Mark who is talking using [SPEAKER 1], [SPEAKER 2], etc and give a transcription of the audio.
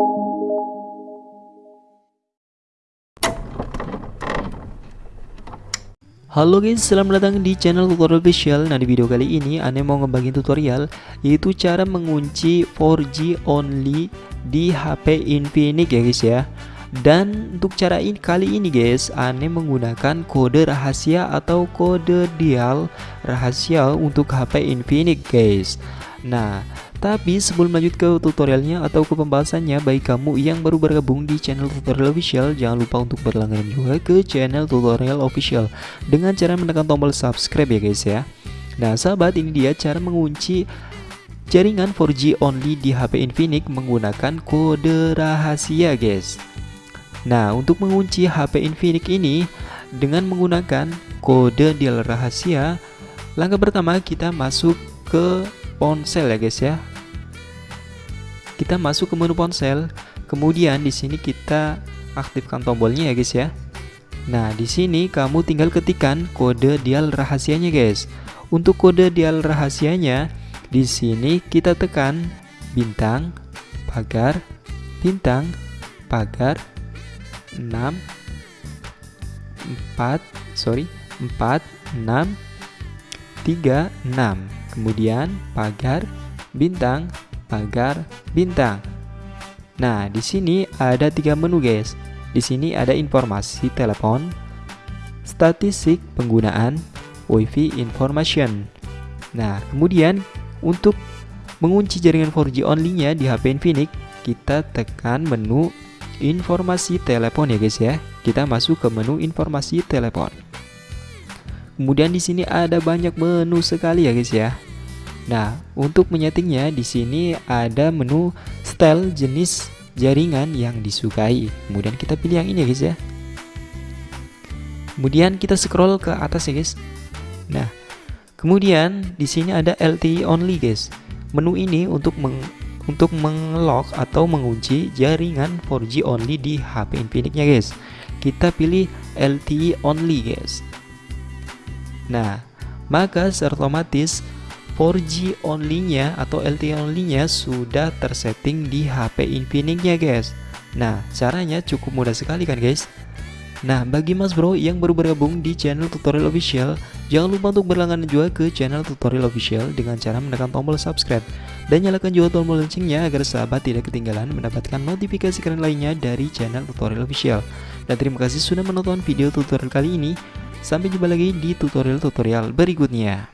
[SPEAKER 1] Halo guys, selamat datang di channel tutorial official. Nah di video kali ini Ane mau ngebagiin tutorial Yaitu cara mengunci 4G only di HP Infinix ya guys ya. Dan untuk cara ini kali ini guys Ane menggunakan kode rahasia atau kode dial rahasia untuk HP Infinix guys Nah tapi sebelum lanjut ke tutorialnya atau ke pembahasannya Bagi kamu yang baru bergabung di channel tutorial official Jangan lupa untuk berlangganan juga ke channel tutorial official Dengan cara menekan tombol subscribe ya guys ya. Nah sahabat ini dia cara mengunci jaringan 4G only di HP Infinix menggunakan kode rahasia guys. Nah untuk mengunci HP Infinix ini dengan menggunakan kode dial rahasia Langkah pertama kita masuk ke ponsel ya guys ya. Kita masuk ke menu ponsel. Kemudian di sini kita aktifkan tombolnya ya guys ya. Nah di sini kamu tinggal ketikkan kode dial rahasianya guys. Untuk kode dial rahasianya di sini kita tekan bintang pagar bintang pagar 6 4 sorry 4 6 3 6 kemudian pagar bintang pagar bintang. Nah, di sini ada tiga menu guys. Di sini ada informasi telepon, statistik penggunaan, WiFi information. Nah, kemudian untuk mengunci jaringan 4G only-nya di HP Infinix, kita tekan menu informasi telepon ya guys ya. Kita masuk ke menu informasi telepon. Kemudian di sini ada banyak menu sekali ya guys ya. Nah, untuk menyetingnya di sini ada menu style jenis jaringan yang disukai. Kemudian kita pilih yang ini ya guys ya. Kemudian kita scroll ke atas ya guys. Nah, kemudian di sini ada LTE only guys. Menu ini untuk meng untuk mengelok atau mengunci jaringan 4G only di HP Infinix-nya guys. Kita pilih LTE only guys. Nah, maka secara otomatis 4G only-nya atau LTE only-nya sudah tersetting di HP Infinix-nya guys. Nah caranya cukup mudah sekali kan guys? Nah bagi mas bro yang baru bergabung di channel tutorial official Jangan lupa untuk berlangganan juga ke channel tutorial official dengan cara menekan tombol subscribe Dan nyalakan juga tombol loncengnya agar sahabat tidak ketinggalan mendapatkan notifikasi keren lainnya dari channel tutorial official. Dan terima kasih sudah menonton video tutorial kali ini Sampai jumpa lagi di tutorial-tutorial berikutnya